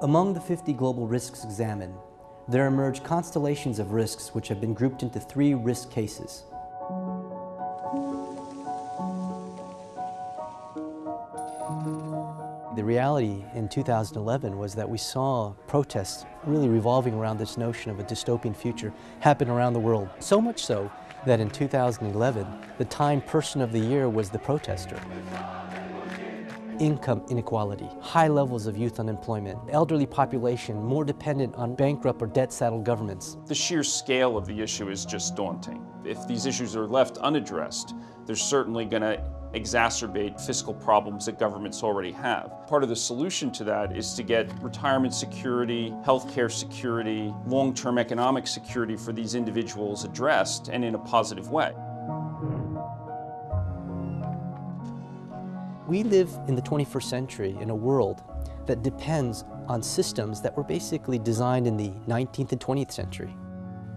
Among the 50 global risks examined, there emerge constellations of risks which have been grouped into three risk cases. The reality in 2011 was that we saw protests really revolving around this notion of a dystopian future happen around the world. So much so that in 2011, the Time Person of the Year was the protester income inequality, high levels of youth unemployment, elderly population more dependent on bankrupt or debt-saddled governments. The sheer scale of the issue is just daunting. If these issues are left unaddressed, they're certainly going to exacerbate fiscal problems that governments already have. Part of the solution to that is to get retirement security, healthcare security, long-term economic security for these individuals addressed and in a positive way. We live in the 21st century in a world that depends on systems that were basically designed in the 19th and 20th century.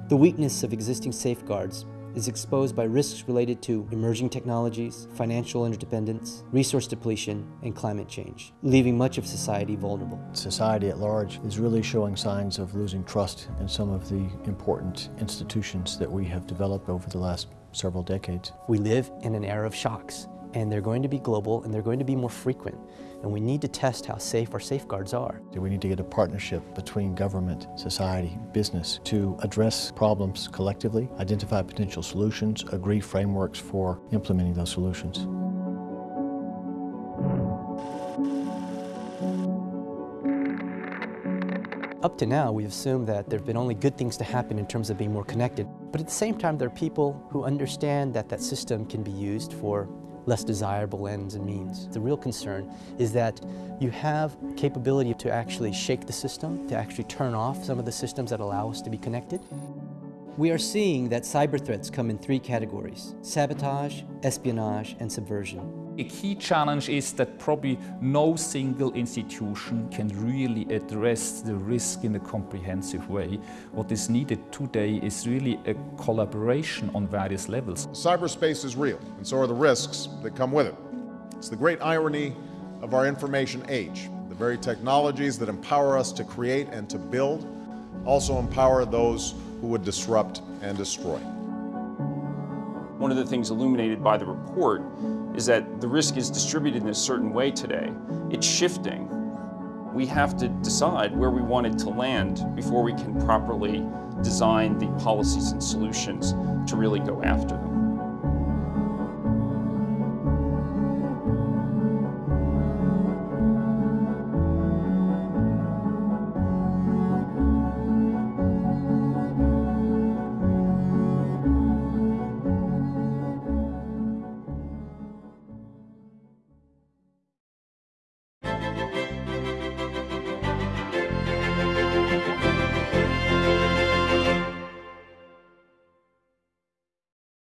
The weakness of existing safeguards is exposed by risks related to emerging technologies, financial interdependence, resource depletion, and climate change, leaving much of society vulnerable. Society at large is really showing signs of losing trust in some of the important institutions that we have developed over the last several decades. We live in an era of shocks, and they're going to be global and they're going to be more frequent. And we need to test how safe our safeguards are. We need to get a partnership between government, society, business to address problems collectively, identify potential solutions, agree frameworks for implementing those solutions. Up to now, we've assumed that there have been only good things to happen in terms of being more connected. But at the same time, there are people who understand that that system can be used for less desirable ends and means. The real concern is that you have capability to actually shake the system, to actually turn off some of the systems that allow us to be connected. We are seeing that cyber threats come in three categories, sabotage, espionage, and subversion. A key challenge is that probably no single institution can really address the risk in a comprehensive way. What is needed today is really a collaboration on various levels. Cyberspace is real, and so are the risks that come with it. It's the great irony of our information age. The very technologies that empower us to create and to build also empower those who would disrupt and destroy. One of the things illuminated by the report is that the risk is distributed in a certain way today. It's shifting. We have to decide where we want it to land before we can properly design the policies and solutions to really go after them.